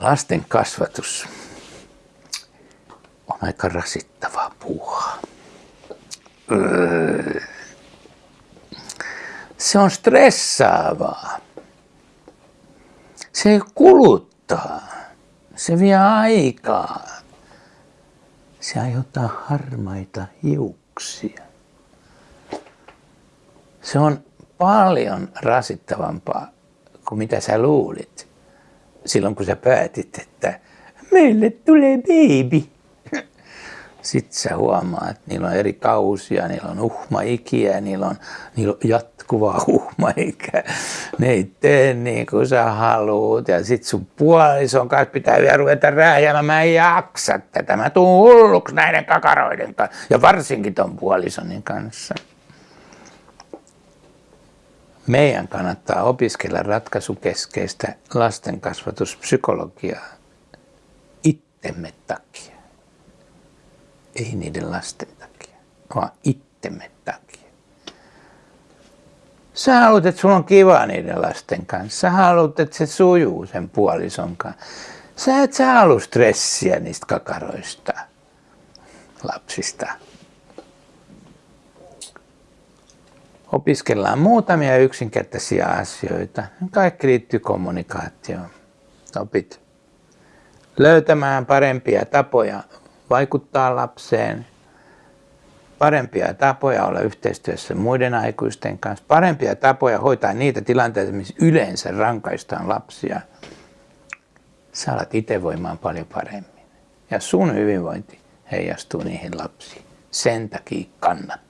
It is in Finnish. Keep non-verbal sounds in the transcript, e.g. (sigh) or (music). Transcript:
Lasten kasvatus on aika rasittavaa puuhaa. Se on stressaavaa. Se kuluttaa. Se vie aikaa. Se aiheuttaa harmaita hiuksia. Se on paljon rasittavampaa kuin mitä sä luulit silloin, kun sä päätit, että meille tulee baby. Sitten sä huomaat, että niillä on eri kausia, niillä on uhmaikiä, niillä on, niillä on jatkuvaa (laughs) uhmaikä. Ne ei tee niin kuin sä haluut. Ja sit sun puolison kanssa pitää vielä ruveta rääjäämään. Mä en jaksa tätä. Mä tuun hulluksi näiden kakaroiden kanssa. Ja varsinkin ton puolisonin kanssa. Meidän kannattaa opiskella ratkaisukeskeistä lastenkasvatuspsykologiaa itsemme takia. Ei niiden lasten takia, vaan itsemme takia. Sä haluat, että sulla on kiva niiden lasten kanssa. Sä haluat, että se sujuu sen puolison kanssa. Sä et sä halua stressiä niistä kakaroista, lapsista. Opiskellaan muutamia yksinkertaisia asioita. Kaikki liittyy kommunikaatioon. Opit löytämään parempia tapoja vaikuttaa lapseen, parempia tapoja olla yhteistyössä muiden aikuisten kanssa, parempia tapoja hoitaa niitä tilanteita, missä yleensä rankaistaan lapsia. Sä alat itse voimaan paljon paremmin. Ja sun hyvinvointi heijastuu niihin lapsiin. Sen takia kannattaa.